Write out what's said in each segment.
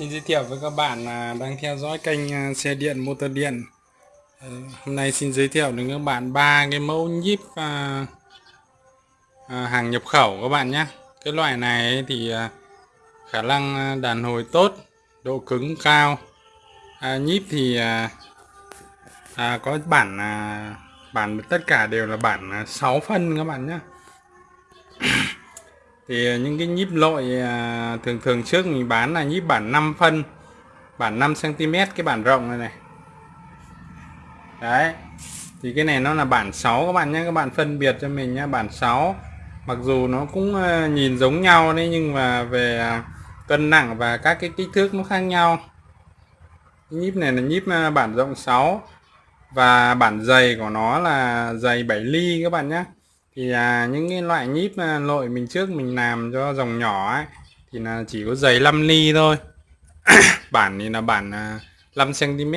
Xin giới thiệu với các bạn là đang theo dõi kênh à, xe điện motor điện. Ờ, hôm nay xin giới thiệu đến các bạn ba cái mẫu nhíp à, à, hàng nhập khẩu các bạn nhé. Cái loại này thì à, khả năng à, đàn hồi tốt, độ cứng cao. À, nhíp thì à, à, có bản à, bản tất cả đều là bản 6 phân các bạn nhé thì ờ, những cái nhíp lội ờ, thường thường trước mình bán là nhíp bản 5 phân, bản 5 cm cái bản rộng này này. Đấy, thì cái này nó là bản 6 các bạn nhé, các bạn phân biệt cho mình nhé, bản 6 mặc dù nó cũng ờ, nhìn giống nhau đấy, nhưng mà về cân nặng và các cái kích thước nó khác nhau. Nhíp này là nhíp bản rộng 6 và bản dày của nó là dày 7 ly các bạn nhé thì à, những cái loại nhíp à, lội mình trước mình làm cho dòng nhỏ ấy thì là chỉ có dày 5 ly thôi. Bản thì là bản ờ, 5 cm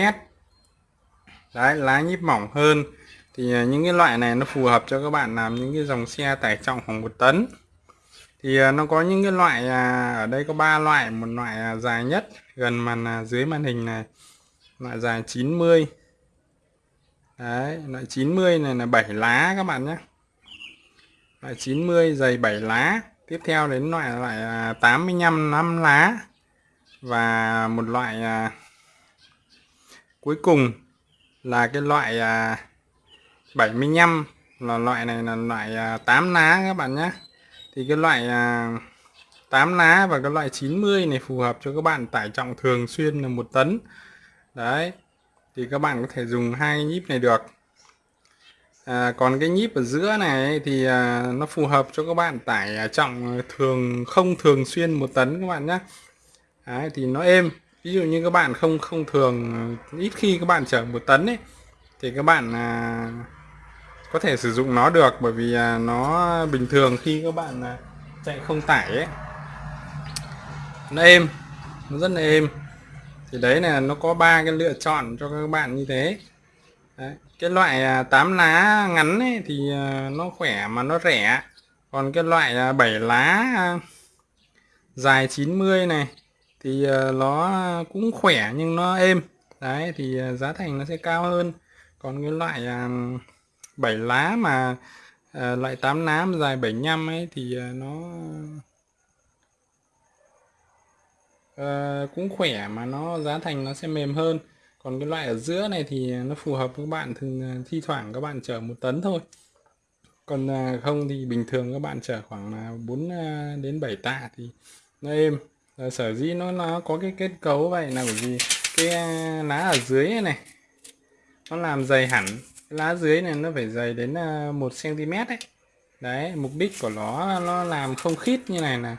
đấy lá nhíp mỏng hơn. Thì à, những cái loại này nó phù hợp cho các bạn làm những cái dòng xe tải trọng khoảng một tấn. Thì à, nó có những cái loại à, ở đây có ba loại. Một loại à, dài nhất gần màn à, dưới màn hình này. Loại dài 90 đấy loại 90 này là 7 lá các bạn nhé loại 90 dày 7 lá. Tiếp theo đến loại loại à, 85 5 lá. Và một loại à, cuối cùng là cái loại à, 75 là loại này là loại à, 8 lá các bạn nhé. Thì cái loại à, 8 lá và cái loại 90 này phù hợp cho các bạn tải trọng thường xuyên là một tấn. Đấy thì các bạn có thể dùng hai nhíp này được à, còn cái nhíp ở giữa này thì à, nó phù hợp cho các bạn tải à, trọng à, thường không thường xuyên một tấn các bạn nhé Đấy, thì nó êm. Ví dụ như các bạn không không thường à, ít khi các bạn chở một tấn ấy thì các bạn à, có thể sử dụng nó được. Bởi vì à, nó bình thường khi các bạn à, chạy không tải ấy. Nó êm nó rất là êm. Thì đấy là nó có ba cái lựa chọn cho các bạn như thế đấy. cái loại à, 8 lá ngắn ấy thì à, nó khỏe mà nó rẻ. Còn cái loại à, 7 lá dài 90 này thì nó cũng khỏe nhưng nó êm. Đấy, thì giá thành nó sẽ cao hơn. Còn cái loại 7 lá mà loại 8 lá mà dài 75 ấy thì nó cũng khỏe mà nó, giá thành nó sẽ mềm hơn còn cái loại ở giữa này thì nó phù hợp với các bạn thường à, thi thoảng các bạn chở một tấn thôi. Còn à, không thì bình thường các bạn chở khoảng à, 4 đến 7 tạ thì nó êm. Sở dĩ nó nó có cái kết cấu vậy là bởi vì cái lá ở dưới này, này nó làm dày hẳn. Cái lá dưới này nó phải dày đến 1 cm đấy đấy mục đích của nó nó làm không khít như này là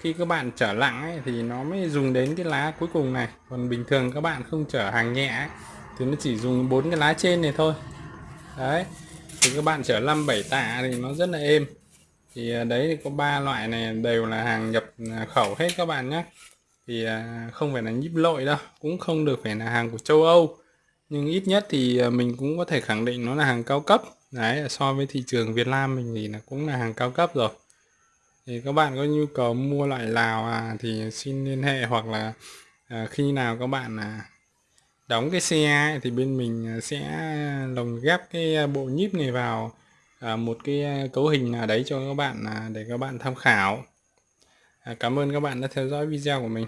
khi các bạn chở nặng ấy, thì nó mới dùng đến cái lá cuối cùng này. Còn bình thường các bạn không chở hàng nhẹ ấy, thì nó chỉ dùng bốn cái lá trên này thôi. Đấy thì các bạn chở 5 7 tạ thì nó rất là êm. Thì à, đấy thì có ba loại này đều là hàng nhập à, khẩu hết các bạn nhé thì à, không phải là nhíp lội đâu cũng không được phải là hàng của châu Âu. Nhưng ít nhất thì mình cũng có thể khẳng định nó là hàng cao cấp. Đấy so với thị trường Việt Nam mình thì là cũng là hàng cao cấp rồi thì các bạn có nhu cầu mua loại Lào à, thì xin liên hệ hoặc là à, khi nào các bạn à, đóng cái xe ấy, thì bên mình à, sẽ lồng ghép cái à, bộ nhíp này vào à, một cái à, cấu hình nào đấy cho các bạn à, để các bạn tham khảo. À, cảm ơn các bạn đã theo dõi video của mình.